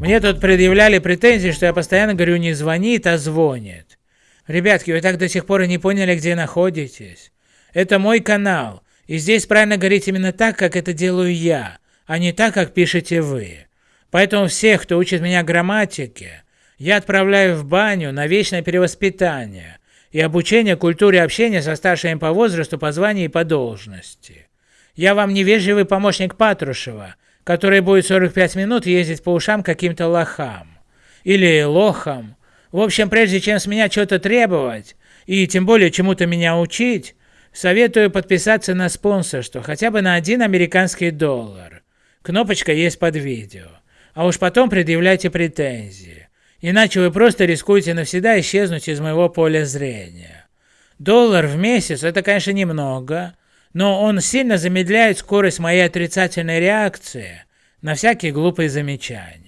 Мне тут предъявляли претензии, что я постоянно говорю не звонит, а звонит. Ребятки, вы так до сих пор и не поняли, где находитесь. Это мой канал, и здесь правильно говорить именно так, как это делаю я, а не так, как пишете вы. Поэтому всех, кто учит меня грамматике, я отправляю в баню на вечное перевоспитание и обучение культуре общения со старшими по возрасту, по званию и по должности. Я вам невежливый помощник Патрушева, который будет 45 минут ездить по ушам каким-то лохам. Или лохам. В общем, прежде чем с меня что-то требовать, и тем более чему-то меня учить, советую подписаться на спонсорство, хотя бы на один американский доллар. Кнопочка есть под видео. А уж потом предъявляйте претензии. Иначе вы просто рискуете навсегда исчезнуть из моего поля зрения. Доллар в месяц это, конечно, немного, но он сильно замедляет скорость моей отрицательной реакции на всякие глупые замечания.